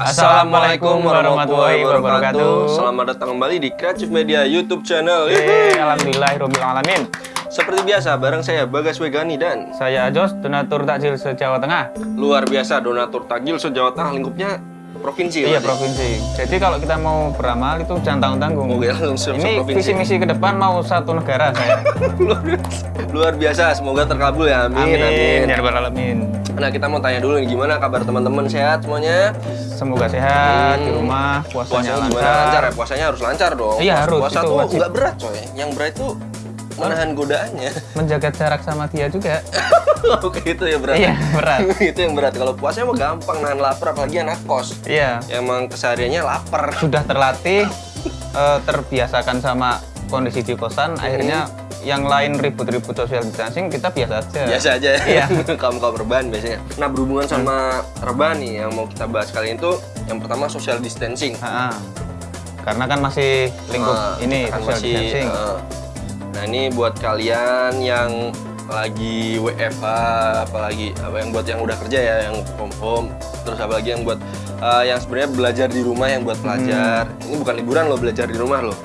Assalamualaikum warahmatullahi wabarakatuh. Selamat datang kembali di Creative Media YouTube channel. Yeay, Alhamdulillahirabbil alamin. Seperti biasa, bareng saya Bagas Wegani dan Saya Jos, donatur takjil se-Jawa Tengah. luar biasa donatur takjil se-Jawa Tengah lingkupnya provinsi. Iya, provinsi. Jadi kalau kita mau beramal itu jangan tanggung-tanggung. Oke, langsung Ini visi misi ke depan mau satu negara saya. luar biasa, semoga terkabul ya. Amin. Amin. Ya rabbal alamin. Nah, kita mau tanya dulu nih gimana kabar teman-teman sehat semuanya? Semoga sehat Hmm. di rumah, puasanya, Puasanya gimana? lancar. Lancar ya? Puasanya harus lancar dong. Iya, harus, Puasa itu tuh wajib. nggak berat coy. Yang berat tuh menahan godaannya. Menjaga jarak sama dia juga. Oke, itu ya berat. Iya, berat. itu yang berat. Kalau puasanya mah gampang nahan lapar apalagi anak kos. Iya, Emang kesehariannya lapar. sudah terlatih, eh, terbiasakan sama kondisi di kosan, akhirnya yang lain ribut-ribut social distancing kita biasa aja. Biasa aja ya. Iya. Kaum kaum rebahan biasanya. Nah berhubungan sama rebahan nih yang mau kita bahas kali itu yang pertama social distancing. Ha-ha. Karena kan masih lingkup Nah, ini kan social masih, distancing. eh, nah ini buat kalian yang lagi WFH, apalagi apa yang buat yang udah kerja ya, yang home home, terus apalagi yang buat eh, yang sebenarnya belajar di rumah, yang buat pelajar. Hmm. Ini bukan liburan loh belajar di rumah loh.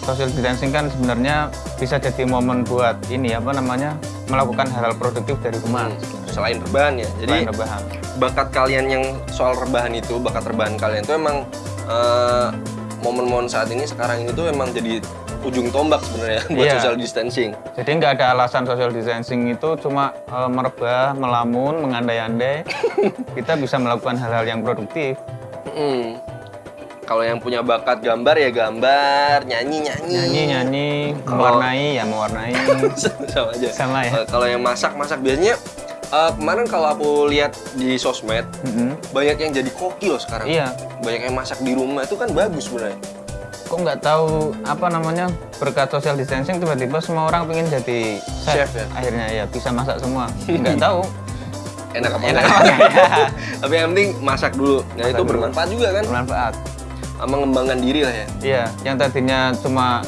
Social distancing kan sebenarnya bisa jadi momen buat ini apa namanya melakukan hal-hal produktif dari rumah. Hmm, Selain rebahan ya. Jadi Selain rebahan. bakat kalian yang soal rebahan itu, bakat rebahan kalian itu emang eh, momen-momen saat ini sekarang ini tuh emang jadi ujung tombak sebenarnya buat Iya. social distancing. Jadi nggak ada alasan social distancing itu cuma eh, merebah, melamun, mengandai-andai. kita bisa melakukan hal-hal yang produktif. Mm. Kalau yang punya bakat gambar ya gambar, nyanyi nyanyi. Nyanyi-nyanyi, mewarnai ya mewarnai. sama aja. Sama ya. Kalau yang masak masak biasanya eh, kemarin kalau aku lihat di sosmed Mm-mm. banyak yang jadi koki loh sekarang. Iya. Banyak yang masak di rumah itu kan bagus sebenarnya. Kok nggak tahu apa namanya berkat social distancing tiba-tiba semua orang pengen jadi chef, Chef ya? akhirnya ya bisa masak semua nggak tahu Enak apa enak enggak? apa ya Tapi yang penting masak dulu. Nah Masak itu dulu. bermanfaat juga kan. bermanfaat Mengembangkan diri lah ya. iya yang tadinya cuma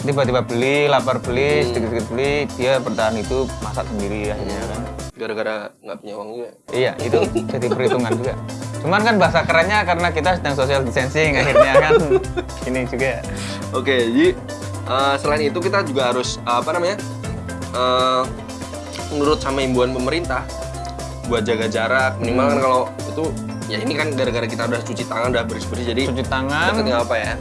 tiba-tiba beli lapar beli Hmm. sedikit-sedikit beli dia bertahan itu masak sendiri akhirnya kan Gara-gara nggak punya uang juga. iya itu jadi perhitungan juga cuman kan bahasa kerennya karena kita sedang social distancing akhirnya kan ini juga Oke, jadi eh, selain itu kita juga harus eh, apa namanya? eh, menurut sama imbauan pemerintah buat jaga jarak minimal kan kalau itu ya ini kan gara-gara kita udah cuci tangan udah bersih-bersih jadi cuci tangan deketnya apa ya?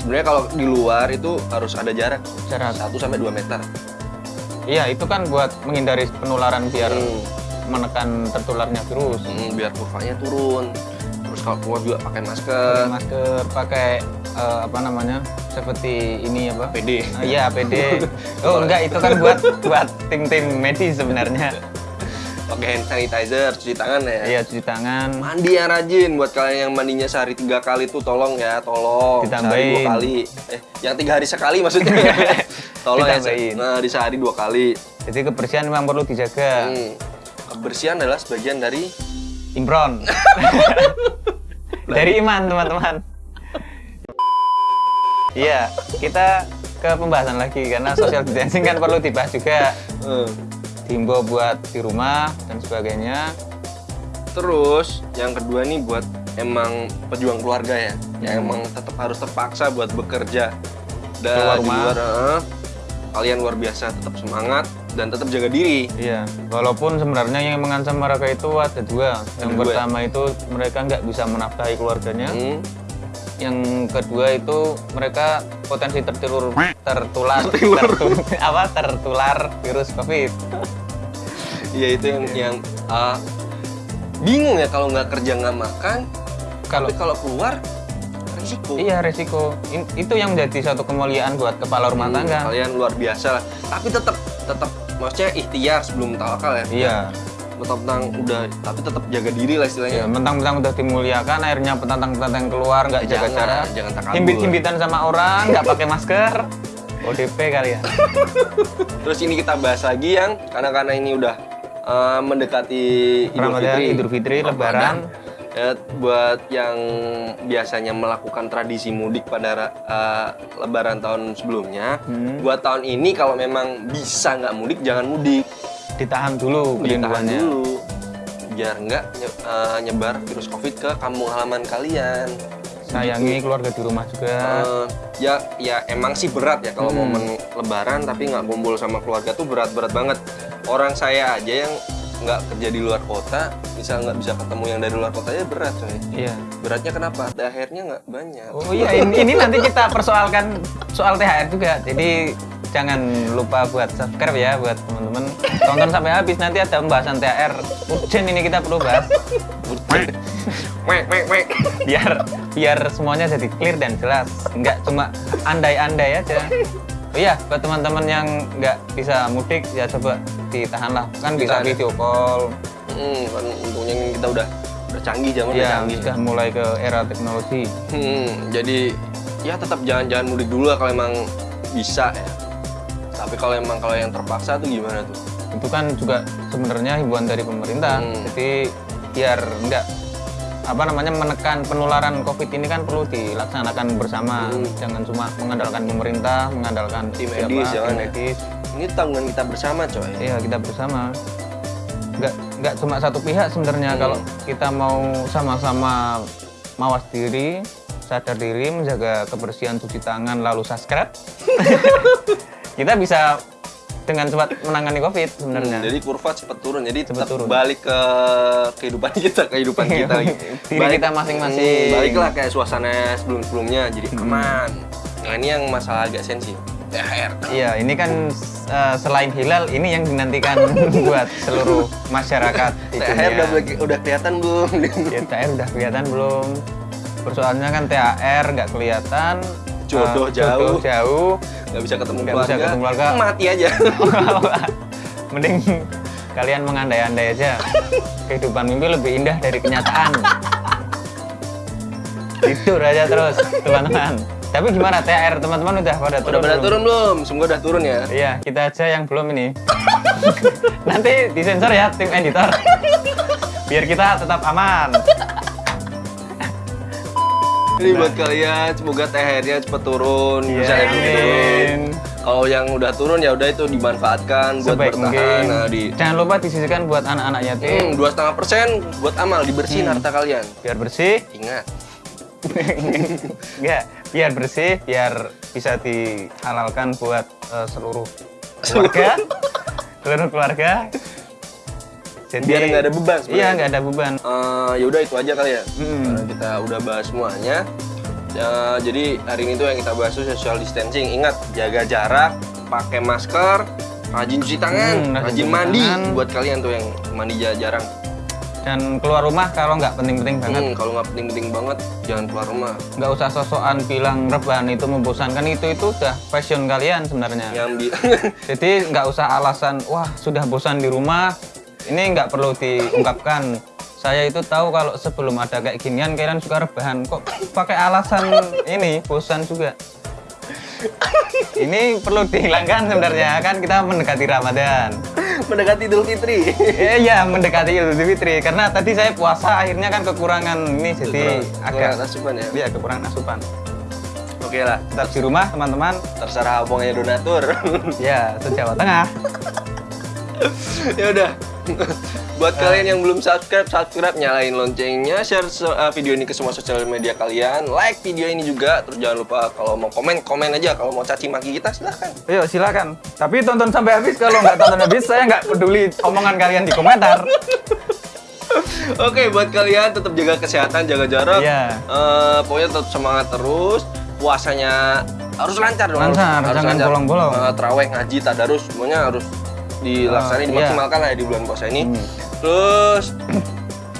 Sebenarnya kalau di luar itu harus ada jarak jarak 1 sampai 2 meter. iya itu kan buat menghindari penularan biar Hmm. Menekan tertularnya virus Hmm, biar kurvanya turun. Terus kalau keluar juga pakai pakai masker. masker pakai eh, apa namanya seperti ini apa PD. Ah, iya APD oh enggak itu kan buat buat tim tim medis sebenarnya Pakai hand sanitizer, cuci tangan ya. iya cuci tangan Mandi yang rajin buat kalian yang mandinya sehari tiga kali tuh tolong ya, tolong. Sehari Ditambahin. dua kali. Eh, yang tiga hari sekali maksudnya. tolong ya. Ditambahin. Nah, di sehari dua kali. jadi kebersihan memang perlu dijaga Hmm. Kebersihan adalah sebagian dari impron dari iman teman-teman. Iya kita ke pembahasan lagi karena social distancing kan perlu dibahas juga. Eh, dihimbau buat di rumah dan sebagainya. Terus yang kedua nih buat emang pejuang keluarga ya, yang Hmm. emang tetap harus terpaksa buat bekerja. Keluar dan di rumah. luar, eh, kalian luar biasa tetap semangat dan tetap jaga diri. Iya, walaupun sebenarnya yang mengancam mereka itu ada dua. Yang dua. pertama itu mereka nggak bisa menafkahi keluarganya. Hmm. Yang kedua itu mereka potensi tertular tertular tertu- apa tertular virus COVID. Iya itu yang yang ah, bingung ya kalau nggak kerja nggak makan, Kalau kalau keluar risiko. iya resiko In- itu yang menjadi satu kemuliaan buat kepala rumah Hmm, tangga. Kalian luar biasa lah. Tapi tetap tetap maksudnya ikhtiar sebelum tawakal ya. Iya, Tetap tentang udah tapi tetap jaga diri lah istilahnya. ya, mentang-mentang udah dimuliakan, akhirnya petantang-petantang keluar nggak jaga Jangan, jarak, jangan takabur. himbit-himbitan sama orang, nggak pakai masker, ODP kali ya. Terus ini kita bahas lagi yang karena karena ini udah eh, mendekati Idul Ramadan, Fitri. Idul Fitri, Lebaran. Ya, buat yang biasanya melakukan tradisi mudik pada eh, Lebaran tahun sebelumnya, Hmm. buat tahun ini kalau memang bisa nggak mudik jangan mudik, ditahan dulu ditahan dulu. biar nggak eh, nyebar virus covid ke kampung halaman kalian Sayangi keluarga di rumah juga. Eh, ya ya emang sih berat ya kalau momen lebaran tapi nggak kumpul sama keluarga tuh berat-berat banget orang saya aja yang nggak kerja di luar kota bisa nggak bisa ketemu yang dari luar kota aja berat coy Iya. beratnya kenapa THR-nya nggak banyak Oh iya, ini, ini nanti kita persoalkan soal THR juga. Jadi jangan lupa buat subscribe ya buat teman-teman. Tonton sampai habis nanti ada pembahasan THR. Urgent ini kita perlu bahas wek wek wek biar biar semuanya jadi clear dan jelas. Nggak cuma andai-andai aja. Oh iya, buat teman-teman yang nggak bisa mudik ya coba ditahan lah. Kan bisa Ditahan. video call. hmm, kan untungnya kita udah udah canggih zaman udah Ya, canggih sudah mulai ke era teknologi. Hmm, jadi ya tetap jangan-jangan mudik dulu lah kalau emang bisa ya. Tapi kalau emang kalau yang terpaksa tuh gimana tuh? itu kan juga sebenarnya himbauan dari pemerintah Hmm. jadi biar enggak apa namanya menekan penularan covid ini kan perlu dilaksanakan bersama Hmm. jangan cuma mengandalkan pemerintah mengandalkan Tim medis, tim ya. medis Ini tanggungan kita bersama, coy. iya kita bersama nggak nggak cuma satu pihak sebenarnya Hmm. kalau kita mau sama-sama mawas diri sadar diri menjaga kebersihan cuci tangan lalu subscribe kita bisa dengan cepat menangani covid sebenarnya Hmm, jadi kurva cepat turun. Jadi Cepat turun. balik ke kehidupan kita, kehidupan kita. Diri kita masing-masing. Hmm, baliklah kayak suasana sebelum-sebelumnya, jadi aman. Nah ini yang masalah agak sensi. THR. Iya, ini kan uh, selain hilal, ini yang dinantikan buat seluruh masyarakat di THR udah, udah kelihatan belum? Ya, THR udah kelihatan belum? Persoalannya kan THR nggak kelihatan, Jodoh uh, jauh. jodoh jauh. Nggak bisa ketemu bisa keluarga. ketemu keluarga. Mati aja. Mending kalian mengandai-andai aja. Kehidupan mimpi lebih indah dari kenyataan. Tidur aja terus, teman-teman. Tapi gimana THR teman-teman udah pada turun? Udah pada turun belum? Semoga udah turun ya. Iya, kita aja yang belum ini. Nanti disensor ya tim editor. Biar kita tetap aman. Ini buat kalian, semoga THR-nya cepet turun, Iya, bisa yang turun. Kalau yang udah turun ya udah itu dimanfaatkan buat Sebaik bertahan. mungkin. Nah, di Jangan lupa disisihkan buat anak-anak yatim Hmm, dua setengah persen buat amal dibersihin Hmm. harta kalian. biar bersih. Ingat, Enggak, biar bersih, biar bisa dihalalkan buat eh, seluruh keluarga. seluruh keluarga. Jadi biar nggak ada beban. Iya, sebenarnya. nggak ada beban. Eh, ya udah itu aja kali ya. Hmm. Karena kita udah bahas semuanya. Ya, jadi hari ini tuh yang kita bahas tuh social distancing. Ingat jaga jarak, pakai masker, rajin cuci tangan, Hmm, rajin rajin mandi. tangan. Buat kalian tuh yang mandi ja- jarang. Dan keluar rumah kalau nggak penting-penting banget. Hmm, kalau nggak penting-penting banget, jangan keluar rumah. nggak usah sosokan bilang rebahan itu membosankan. Itu itu udah passion kalian sebenarnya. Jadi nggak usah alasan wah sudah bosan di rumah ini nggak perlu diungkapkan. Saya itu tahu kalau sebelum ada kayak ginian kalian suka rebahan. Kok pakai alasan ini bosan juga ini perlu dihilangkan sebenarnya kan kita mendekati Ramadan mendekati Idul Fitri. Eh, Iya mendekati Idul Fitri karena tadi saya puasa akhirnya kan kekurangan ini jadi agak agak asupan ya. Iya kekurangan asupan Oke lah, tetap di rumah teman-teman terserah abangnya donatur. ya se Jawa Tengah ya udah. Buat kalian yang belum subscribe, subscribe, nyalain loncengnya, share uh, video ini ke semua sosial media kalian, like video ini juga, terus jangan lupa kalau mau komen, komen aja, kalau mau caci maki kita silahkan. Ayo silakan. Tapi tonton sampai habis. Kalau nggak tonton habis, saya nggak peduli omongan kalian di komentar. Oke, buat kalian tetap jaga kesehatan, jaga jarak. Iya. Eh, pokoknya tetap semangat terus. Puasanya harus lancar dong. Lancar, harus jangan bolong-bolong. Eh, terawih, ngaji, tadarus, semuanya harus dilaksanain, Oh, iya. dimaksimalkan lah ya di bulan puasa ini. Hmm. Terus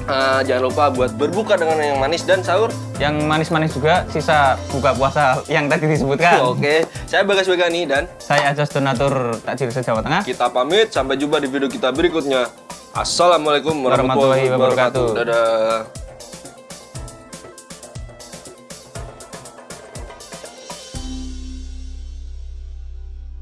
eh, jangan lupa buat berbuka dengan yang manis dan sahur. Yang manis-manis juga sisa buka puasa yang tadi disebutkan. Oke, saya Bagas Begani dan Saya Ajos Donatur Takjil Jawa Tengah. kita pamit. Sampai jumpa di video kita berikutnya. Assalamualaikum warahmatullahi Warahmatullahi wabarakatuh. wabarakatuh. Dadah.